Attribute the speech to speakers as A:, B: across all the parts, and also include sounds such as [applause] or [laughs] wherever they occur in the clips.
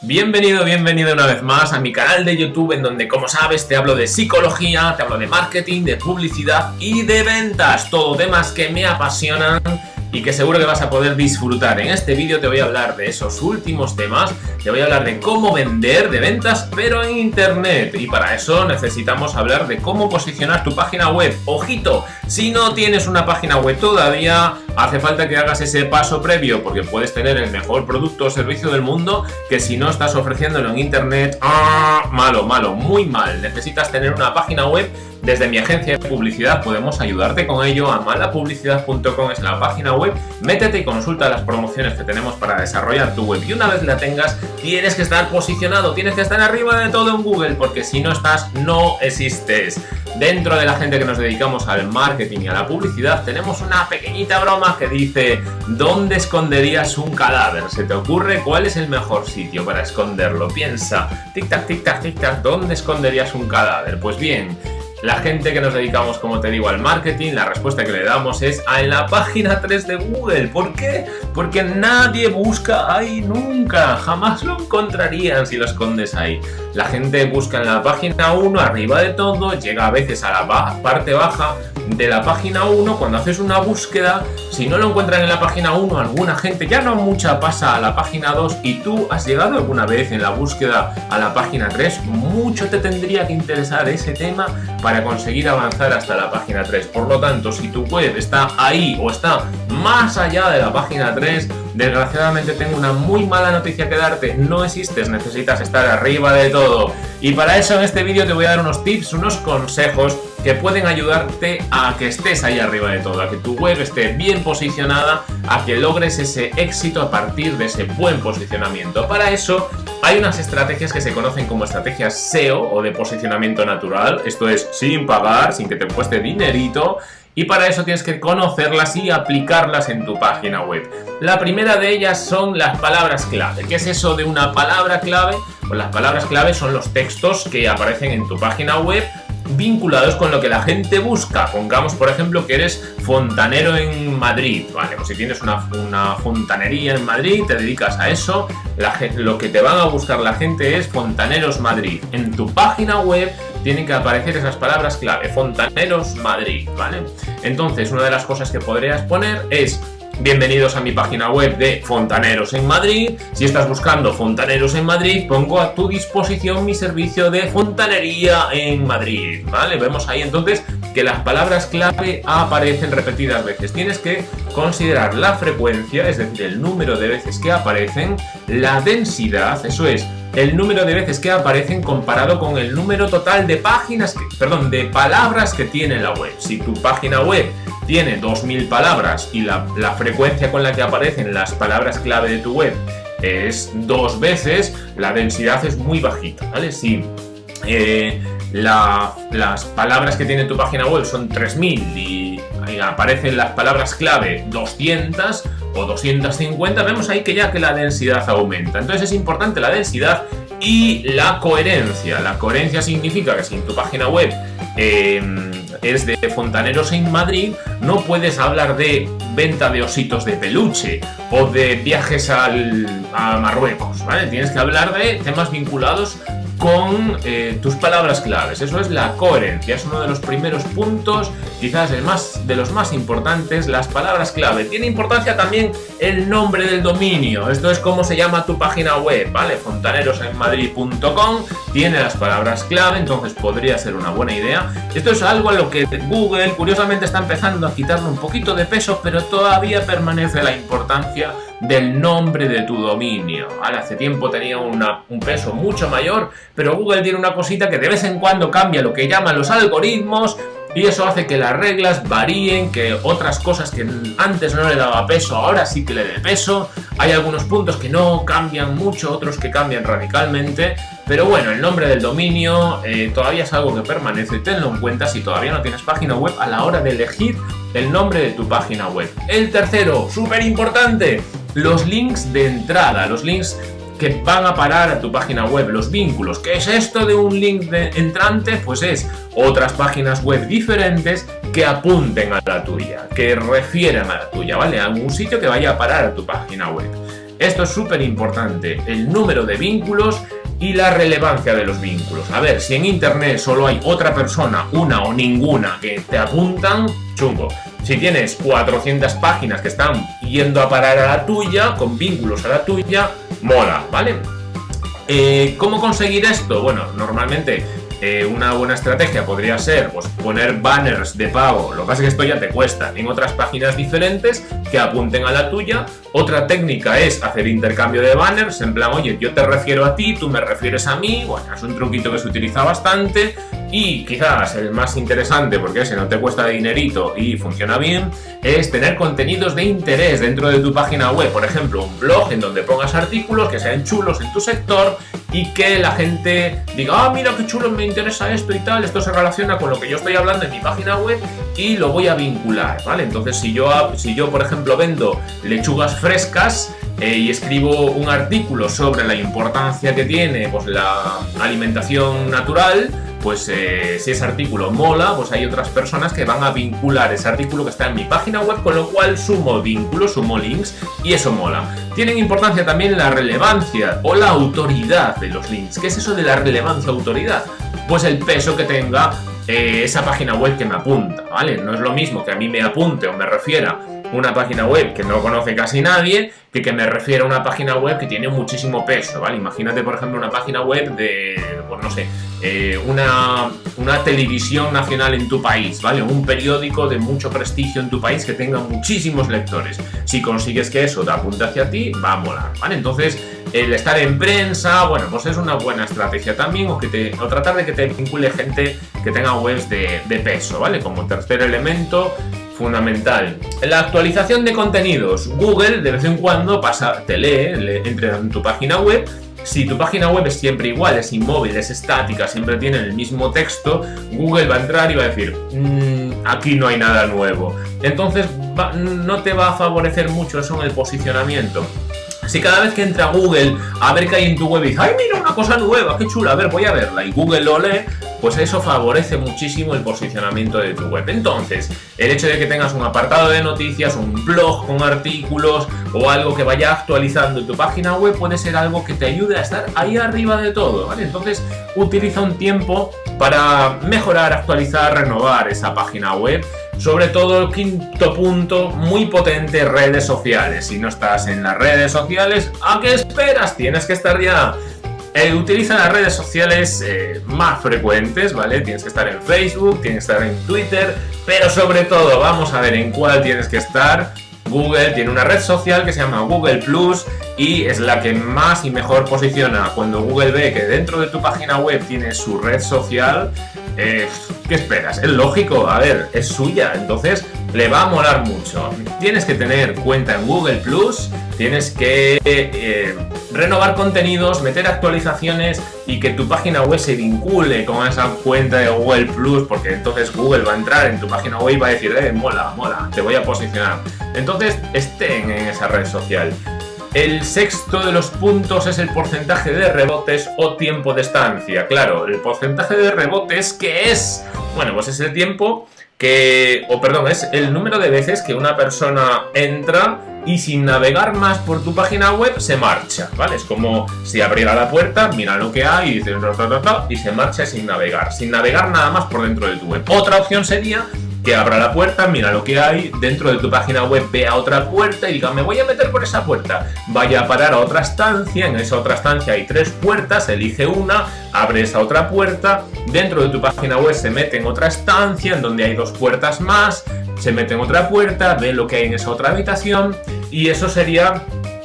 A: Bienvenido, bienvenido una vez más a mi canal de YouTube en donde como sabes te hablo de psicología, te hablo de marketing, de publicidad y de ventas, todo temas que me apasionan y que seguro que vas a poder disfrutar. En este vídeo te voy a hablar de esos últimos temas, te voy a hablar de cómo vender de ventas pero en internet y para eso necesitamos hablar de cómo posicionar tu página web. Ojito, si no tienes una página web todavía, hace falta que hagas ese paso previo porque puedes tener el mejor producto o servicio del mundo que si no estás ofreciéndolo en internet, ¡ah! malo, malo, muy mal. Necesitas tener una página web desde mi agencia de publicidad podemos ayudarte con ello. Amalapublicidad.com es la página web. Métete y consulta las promociones que tenemos para desarrollar tu web. Y una vez la tengas, tienes que estar posicionado, tienes que estar arriba de todo en Google, porque si no estás, no existes. Dentro de la gente que nos dedicamos al marketing y a la publicidad, tenemos una pequeñita broma que dice ¿Dónde esconderías un cadáver? ¿Se te ocurre cuál es el mejor sitio para esconderlo? Piensa, tic-tac, tic-tac, tic-tac, ¿dónde esconderías un cadáver? Pues bien, la gente que nos dedicamos, como te digo, al marketing, la respuesta que le damos es a en la página 3 de Google. ¿Por qué? Porque nadie busca ahí nunca. Jamás lo encontrarían si lo escondes ahí. La gente busca en la página 1, arriba de todo, llega a veces a la parte baja de la página 1, cuando haces una búsqueda, si no lo encuentran en la página 1, alguna gente, ya no mucha, pasa a la página 2 y tú has llegado alguna vez en la búsqueda a la página 3, mucho te tendría que interesar ese tema conseguir avanzar hasta la página 3. Por lo tanto, si tu web está ahí o está más allá de la página 3, desgraciadamente tengo una muy mala noticia que darte, no existes, necesitas estar arriba de todo. Y para eso en este vídeo te voy a dar unos tips, unos consejos que pueden ayudarte a que estés ahí arriba de todo, a que tu web esté bien posicionada, a que logres ese éxito a partir de ese buen posicionamiento. Para eso hay unas estrategias que se conocen como estrategias SEO o de posicionamiento natural, esto es sin pagar, sin que te cueste dinerito, y para eso tienes que conocerlas y aplicarlas en tu página web. La primera de ellas son las palabras clave. ¿Qué es eso de una palabra clave? Pues las palabras clave son los textos que aparecen en tu página web vinculados con lo que la gente busca. Pongamos, por ejemplo, que eres fontanero en Madrid, ¿vale? Pues si tienes una, fontanería en Madrid, te dedicas a eso, lo que te van a buscar la gente es Fontaneros Madrid. En tu página web tienen que aparecer esas palabras clave, Fontaneros Madrid, ¿vale? Entonces, una de las cosas que podrías poner es Bienvenidos a mi página web de Fontaneros en Madrid. Si estás buscando Fontaneros en Madrid, pongo a tu disposición mi servicio de fontanería en Madrid, ¿vale? Vemos ahí entonces que las palabras clave aparecen repetidas veces. Tienes que considerar la frecuencia, es decir, el número de veces que aparecen, la densidad, eso es, el número de veces que aparecen comparado con el número total de páginas, perdón, de palabras que tiene la web. Si tu página web tiene 2000 palabras y la, frecuencia con la que aparecen las palabras clave de tu web es dos veces, la densidad es muy bajita, ¿vale? Eh, las palabras que tiene tu página web son 3000 y, aparecen las palabras clave 200, o 250, vemos ahí que ya que la densidad aumenta. Entonces es importante la densidad y la coherencia. La coherencia significa que si en tu página web em, es de fontaneros en Madrid, no puedes hablar de venta de ositos de peluche o de viajes al, a Marruecos. Tienes que hablar de temas vinculados con eh, tus palabras claves. Eso es la coherencia, es uno de los primeros puntos, quizás el más, de los más importantes, las palabras clave. Tiene importancia también el nombre del dominio, esto es cómo se llama tu página web, ¿vale? fontanerosenmadrid.com tiene las palabras clave, entonces podría ser una buena idea. Esto es algo a lo que Google curiosamente está empezando a quitarle un poquito de peso, pero todavía permanece la importancia del nombre de tu dominio. Hace tiempo tenía un peso mucho mayor, pero Google tiene una cosita que de vez en cuando cambia lo que llaman los algoritmos y eso hace que las reglas varíen, que otras cosas que antes no le daba peso, ahora sí que le dé peso. Hay algunos puntos que no cambian mucho, otros que cambian radicalmente. Pero bueno, el nombre del dominio eh, todavía es algo que permanece. Tenlo en cuenta si todavía no tienes página web a la hora de elegir el nombre de tu página web. El tercero, súper importante, los links de entrada, los links que van a parar a tu página web, los vínculos. ¿Qué es esto de un link de entrante? Pues es otras páginas web diferentes que apunten a la tuya, que refieran a la tuya, ¿vale? A algún sitio que vaya a parar a tu página web. Esto es súper importante, el número de vínculos y la relevancia de los vínculos. A ver, si en internet solo hay otra persona, una o ninguna que te apuntan, chungo. Si tienes 400 páginas que están yendo a parar a la tuya, con vínculos a la tuya, mola, ¿vale? Eh, ¿Cómo conseguir esto? Bueno, normalmente eh, una buena estrategia podría ser pues, poner banners de pago, lo que pasa es que esto ya te cuesta, en otras páginas diferentes que apunten a la tuya. Otra técnica es hacer intercambio de banners, en plan, oye, yo te refiero a ti, tú me refieres a mí, bueno, es un truquito que se utiliza bastante y quizás el más interesante, porque ese no te cuesta dinerito y funciona bien, es tener contenidos de interés dentro de tu página web, por ejemplo, un blog en donde pongas artículos que sean chulos en tu sector y que la gente diga, ah, mira qué chulo, me interesa esto y tal, esto se relaciona con lo que yo estoy hablando en mi página web y lo voy a vincular, ¿vale? Entonces, si yo, si yo por ejemplo, vendo lechugas frescas eh, y escribo un artículo sobre la importancia que tiene pues, la alimentación natural, pues eh, si ese artículo mola, pues hay otras personas que van a vincular ese artículo que está en mi página web, con lo cual sumo vínculos, sumo links y eso mola. Tienen importancia también la relevancia o la autoridad de los links. ¿Qué es eso de la relevancia autoridad? Pues el peso que tenga eh, esa página web que me apunta, ¿vale? No es lo mismo que a mí me apunte o me refiera una página web que no conoce casi nadie que que me refiera a una página web que tiene muchísimo peso, ¿vale? Imagínate, por ejemplo, una página web de, pues no sé, eh, una, televisión nacional en tu país, ¿vale? Un periódico de mucho prestigio en tu país que tenga muchísimos lectores. Si consigues que eso te apunte hacia ti, va a molar, ¿vale? Entonces, el estar en prensa, bueno, pues es una buena estrategia también, o, que te, o tratar de que te vincule gente que tenga webs de, peso, ¿vale? Como tercer elemento, fundamental. La actualización de contenidos. Google de vez en cuando pasa, te lee, entra en tu página web. Si tu página web es siempre igual, es inmóvil, es estática, siempre tiene el mismo texto, Google va a entrar y va a decir, mm, aquí no hay nada nuevo. Entonces no te va a favorecer mucho eso en el posicionamiento. Si cada vez que entra Google a ver qué hay en tu web y dice, ¡ay, mira una cosa nueva, qué chula! A ver, voy a verla. Y Google lo lee, pues eso favorece muchísimo el posicionamiento de tu web. Entonces, el hecho de que tengas un apartado de noticias, un blog con artículos o algo que vaya actualizando tu página web puede ser algo que te ayude a estar ahí arriba de todo, ¿vale? Entonces, utiliza un tiempo para mejorar, actualizar, renovar esa página web. Sobre todo el quinto punto, muy potente, redes sociales. Si no estás en las redes sociales, ¿a qué esperas? Tienes que estar ya eh, utiliza las redes sociales eh, más frecuentes, ¿vale? Tienes que estar en Facebook, tienes que estar en Twitter, pero sobre todo, vamos a ver en cuál tienes que estar. Google tiene una red social que se llama Google Plus y es la que más y mejor posiciona. Cuando Google ve que dentro de tu página web tiene su red social, eh, ¿qué esperas? Es lógico, a ver, es suya, entonces le va a molar mucho. Tienes que tener cuenta en Google Plus, tienes que eh, renovar contenidos, meter actualizaciones y que tu página web se vincule con esa cuenta de Google Plus, porque entonces Google va a entrar en tu página web y va a decir, eh, mola, mola, te voy a posicionar. Entonces estén en esa red social. El sexto de los puntos es el porcentaje de rebotes o tiempo de estancia. Claro, el porcentaje de rebotes, ¿qué es? Bueno, pues es el tiempo que, o perdón, es el número de veces que una persona entra y sin navegar más por tu página web se marcha, ¿vale? Es como si abriera la puerta, mira lo que hay y dice y se marcha sin navegar, sin navegar nada más por dentro de tu web. Otra opción sería abra la puerta, mira lo que hay, dentro de tu página web vea otra puerta y diga, me voy a meter por esa puerta. Vaya a parar a otra estancia, en esa otra estancia hay tres puertas, elige una, abre esa otra puerta, dentro de tu página web se mete en otra estancia en donde hay dos puertas más, se mete en otra puerta, ve lo que hay en esa otra habitación y eso sería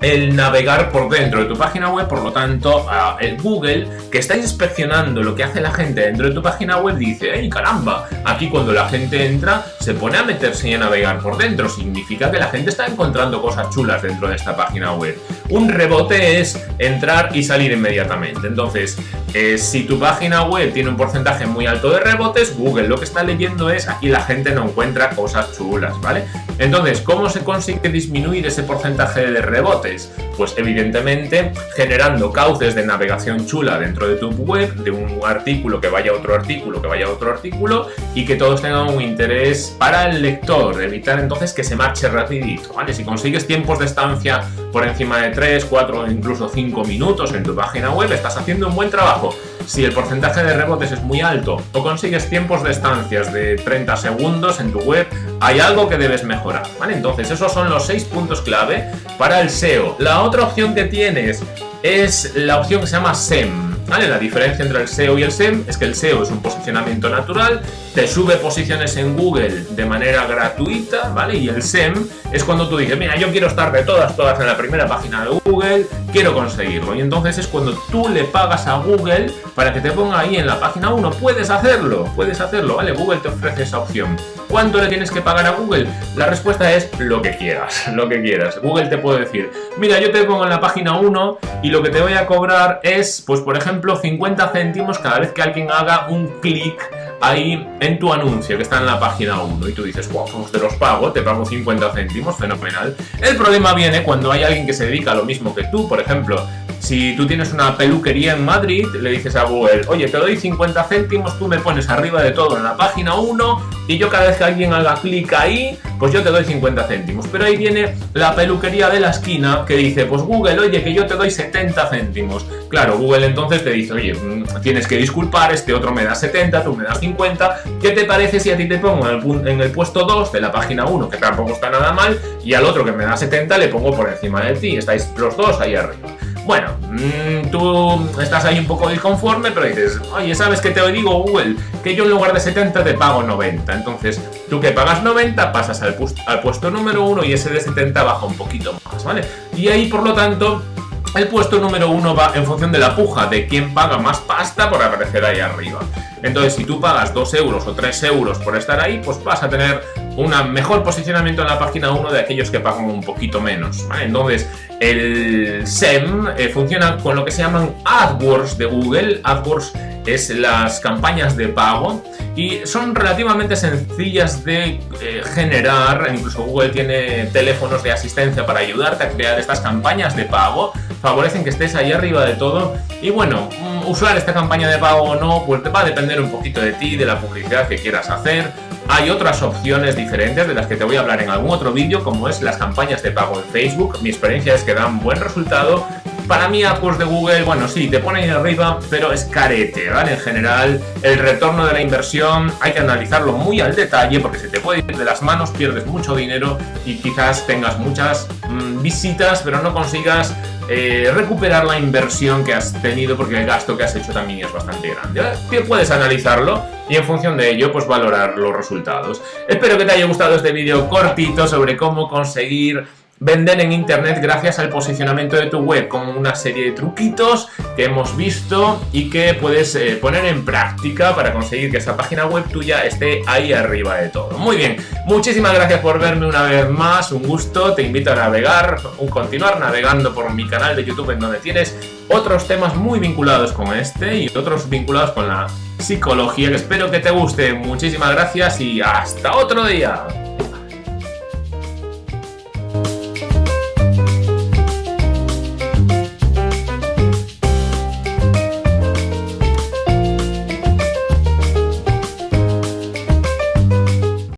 A: el navegar por dentro de tu página web, por lo tanto, el Google, que está inspeccionando lo que hace la gente dentro de tu página web, dice, ¡ay caramba! Aquí cuando la gente entra, se pone a meterse y a navegar por dentro. Significa que la gente está encontrando cosas chulas dentro de esta página web. Un rebote es entrar y salir inmediatamente. Entonces, eh, si tu página web tiene un porcentaje muy alto de rebotes, Google lo que está leyendo es aquí la gente no encuentra cosas chulas, ¿vale? Entonces, ¿cómo se consigue disminuir ese porcentaje de rebotes? Pues evidentemente generando cauces de navegación chula dentro de tu web, de un artículo que vaya a otro artículo, que vaya a otro artículo y que todos tengan un interés para el lector, evitar entonces que se marche rapidito. Si consigues tiempos de estancia por encima de 3, 4 incluso 5 minutos en tu página web, estás haciendo un buen trabajo. Si el porcentaje de rebotes es muy alto o consigues tiempos de estancias de 30 segundos en tu web, hay algo que debes mejorar, ¿vale? Entonces esos son los 6 puntos clave para el SEO. La otra opción que tienes es la opción que se llama SEM, ¿Vale? La diferencia entre el SEO y el SEM es que el SEO es un posicionamiento natural, te sube posiciones en Google de manera gratuita, ¿vale? Y el SEM es cuando tú dices, mira, yo quiero estar de todas, todas en la primera página de Google, quiero conseguirlo. Y entonces es cuando tú le pagas a Google para que te ponga ahí en la página 1. Puedes hacerlo, puedes hacerlo, ¿vale? Google te ofrece esa opción. ¿Cuánto le tienes que pagar a Google? La respuesta es lo que quieras, [laughs] lo que quieras. Google te puede decir, mira, yo te pongo en la página 1 y lo que te voy a cobrar es, pues por ejemplo, 50 céntimos cada vez que alguien haga un clic ahí en tu anuncio que está en la página 1 y tú dices, wow, pues te los pago, te pago 50 céntimos, fenomenal. El problema viene cuando hay alguien que se dedica a lo mismo que tú, por ejemplo, si tú tienes una peluquería en Madrid, le dices a Google, oye, te doy 50 céntimos, tú me pones arriba de todo en la página 1 y yo cada vez que alguien haga clic ahí, pues yo te doy 50 céntimos. Pero ahí viene la peluquería de la esquina que dice, pues Google, oye, que yo te doy 70 céntimos. Claro, Google entonces te dice, oye, mm, tienes que disculpar, este otro me da 70, tú me das 50. ¿Qué te parece si a ti te pongo en el, en el puesto 2 de la página 1, que tampoco está nada mal, y al otro que me da 70 le pongo por encima de ti? Estáis los dos ahí arriba. Bueno, mm, tú estás ahí un poco disconforme, pero dices, oye, ¿sabes qué te digo, Google? Que yo en lugar de 70 te pago 90. Entonces, tú que pagas 90 pasas al, puesto número 1 y ese de 70 baja un poquito más, ¿vale? Y ahí, por lo tanto, el puesto número 1 va en función de la puja, de quién paga más pasta por aparecer ahí arriba. Entonces, si tú pagas 2 euros o 3 euros por estar ahí, pues vas a tener un mejor posicionamiento en la página 1 de aquellos que pagan un poquito menos. Entonces, el SEM eh, funciona con lo que se llaman AdWords de Google. AdWords es las campañas de pago y son relativamente sencillas de eh, generar. Incluso Google tiene teléfonos de asistencia para ayudarte a crear estas campañas de pago. Favorecen que estés ahí arriba de todo. Y bueno, usar esta campaña de pago o no, pues va a depender un poquito de ti, de la publicidad que quieras hacer. Hay otras opciones diferentes de las que te voy a hablar en algún otro vídeo, como es las campañas de pago en Facebook. Mi experiencia es que dan buen resultado. Para mí, pues de Google, bueno, sí, te pone ahí arriba, pero es carete, ¿vale? En general, el retorno de la inversión hay que analizarlo muy al detalle porque se te puede ir de las manos, pierdes mucho dinero y quizás tengas muchas mm, visitas, pero no consigas eh, recuperar la inversión que has tenido porque el gasto que has hecho también es bastante grande. Puedes analizarlo y en función de ello pues valorar los resultados. Espero que te haya gustado este vídeo cortito sobre cómo conseguir vender en internet gracias al posicionamiento de tu web con una serie de truquitos que hemos visto y que puedes eh, poner en práctica para conseguir que esa página web tuya esté ahí arriba de todo. Muy bien, muchísimas gracias por verme una vez más, un gusto, te invito a navegar, a continuar navegando por mi canal de YouTube en donde tienes otros temas muy vinculados con este y otros vinculados con la psicología que espero que te guste. Muchísimas gracias y hasta otro día.